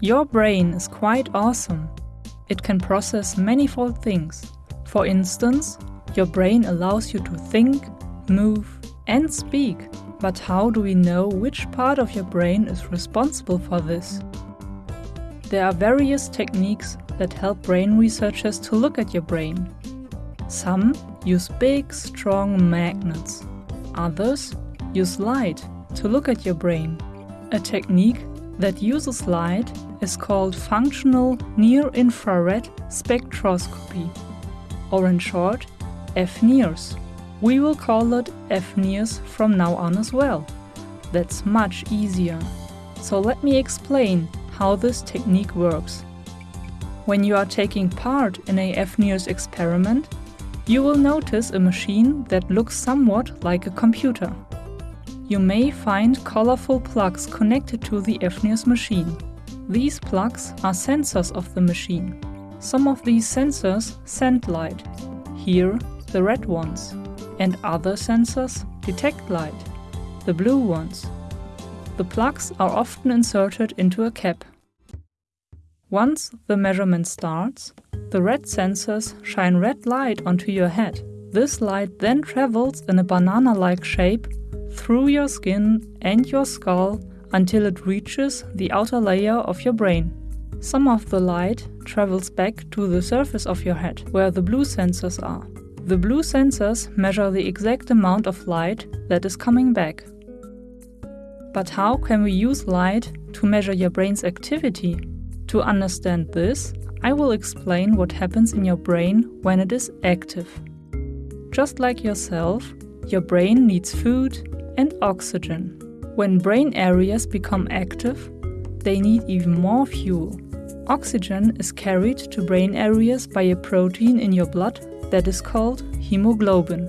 Your brain is quite awesome. It can process manifold things. For instance, your brain allows you to think, move, and speak. But how do we know which part of your brain is responsible for this? There are various techniques that help brain researchers to look at your brain. Some use big, strong magnets. Others use light to look at your brain. A technique that uses light is called functional near-infrared spectroscopy, or in short, FNIRS. We will call it FNIRS from now on as well. That's much easier. So let me explain how this technique works. When you are taking part in a FNIRS experiment, you will notice a machine that looks somewhat like a computer. You may find colorful plugs connected to the FNIRS machine. These plugs are sensors of the machine. Some of these sensors send light, here the red ones, and other sensors detect light, the blue ones. The plugs are often inserted into a cap. Once the measurement starts, the red sensors shine red light onto your head. This light then travels in a banana-like shape through your skin and your skull until it reaches the outer layer of your brain. Some of the light travels back to the surface of your head, where the blue sensors are. The blue sensors measure the exact amount of light that is coming back. But how can we use light to measure your brain's activity? To understand this, I will explain what happens in your brain when it is active. Just like yourself, your brain needs food and oxygen. When brain areas become active, they need even more fuel. Oxygen is carried to brain areas by a protein in your blood that is called hemoglobin.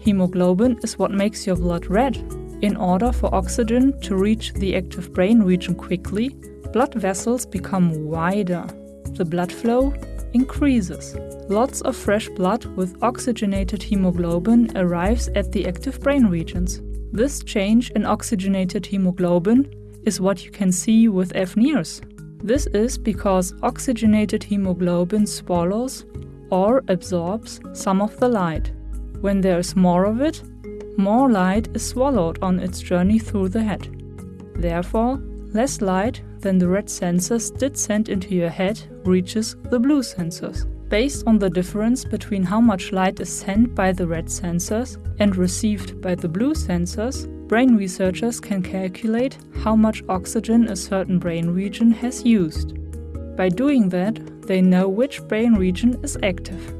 Hemoglobin is what makes your blood red. In order for oxygen to reach the active brain region quickly, blood vessels become wider. The blood flow increases. Lots of fresh blood with oxygenated hemoglobin arrives at the active brain regions. This change in oxygenated hemoglobin is what you can see with FNIRS. This is because oxygenated hemoglobin swallows or absorbs some of the light. When there is more of it, more light is swallowed on its journey through the head. Therefore, less light than the red sensors did send into your head reaches the blue sensors. Based on the difference between how much light is sent by the red sensors and received by the blue sensors, brain researchers can calculate how much oxygen a certain brain region has used. By doing that, they know which brain region is active.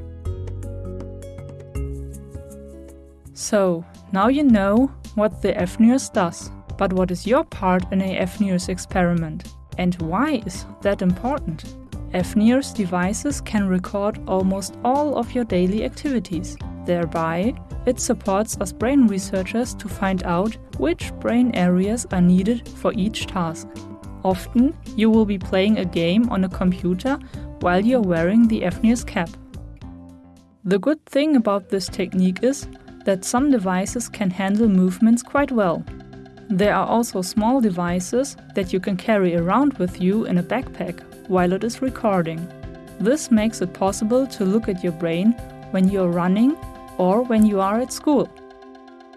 So, now you know what the FNIRS does. But what is your part in a FNIRS experiment? And why is that important? FNIRS devices can record almost all of your daily activities. Thereby, it supports us brain researchers to find out which brain areas are needed for each task. Often, you will be playing a game on a computer while you're wearing the FNIRS cap. The good thing about this technique is that some devices can handle movements quite well. There are also small devices that you can carry around with you in a backpack while it is recording. This makes it possible to look at your brain when you are running or when you are at school.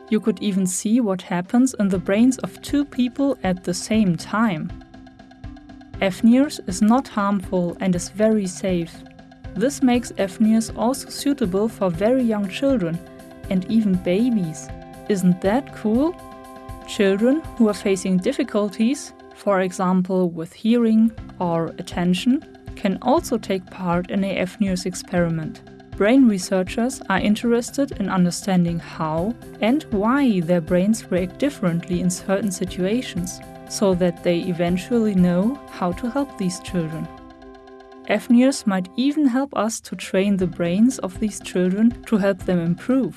You could even see what happens in the brains of two people at the same time. FNIRS is not harmful and is very safe. This makes FNIRS also suitable for very young children and even babies. Isn't that cool? Children who are facing difficulties, for example with hearing or attention, can also take part in a FNIRS experiment. Brain researchers are interested in understanding how and why their brains react differently in certain situations, so that they eventually know how to help these children. FNIRS might even help us to train the brains of these children to help them improve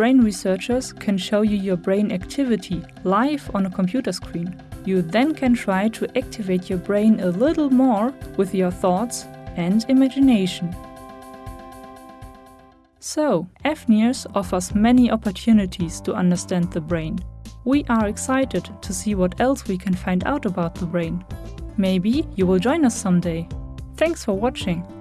brain researchers can show you your brain activity live on a computer screen. You then can try to activate your brain a little more with your thoughts and imagination. So, FNIRS offers many opportunities to understand the brain. We are excited to see what else we can find out about the brain. Maybe you will join us someday. Thanks for watching.